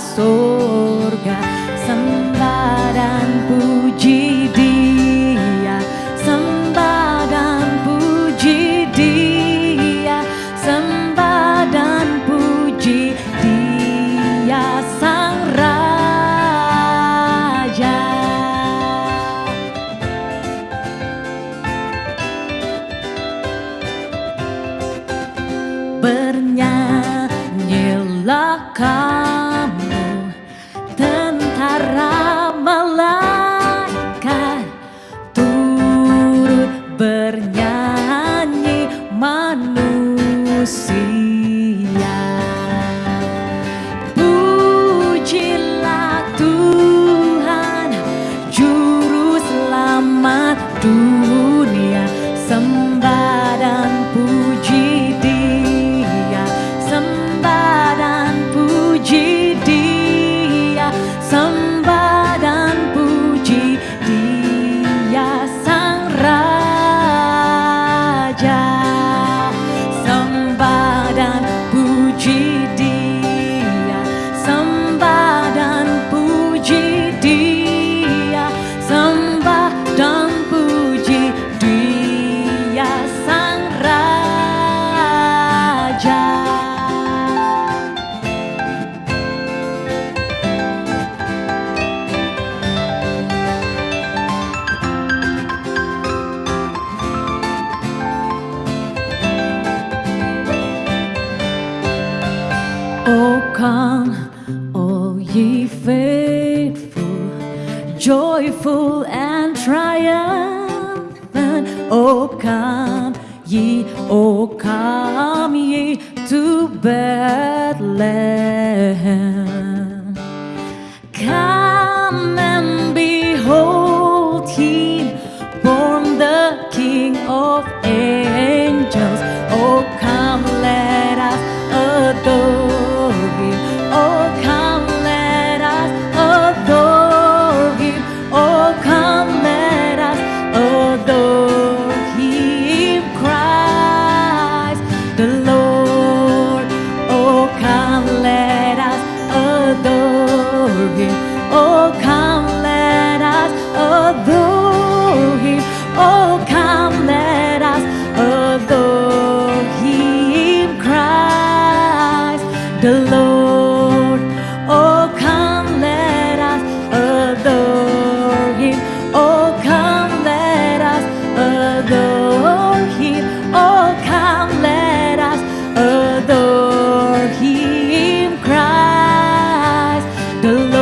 surga manusia Pujilah Tuhan Juru selamat dunia. Sembah dan puji dia Sembah dan puji dia. Sembah dan puji dia Sang Raja come, all ye faithful, joyful and triumphant. Oh come ye, oh come ye to Bethlehem. him. Oh, come, let us adore him. Oh, come, let us adore him, Christ the Lord. Oh, come, let us adore him. Oh, come, let us adore him. Oh, come, let us adore him, Christ the Lord.